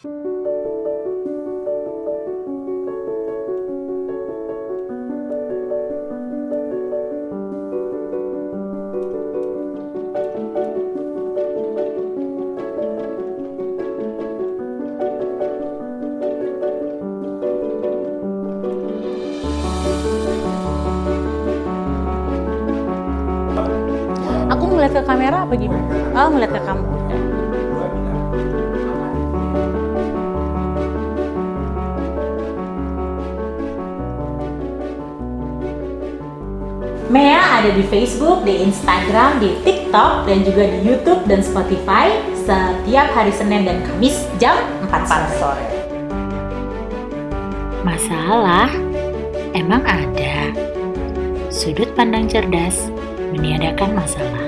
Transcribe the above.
Aku melihat ke kamera apa gimana? Oh, melihat ke kamu. Mea ada di Facebook, di Instagram, di TikTok, dan juga di YouTube dan Spotify setiap hari Senin dan Kamis jam 4 sore. Masalah? Emang ada? Sudut pandang cerdas meniadakan masalah.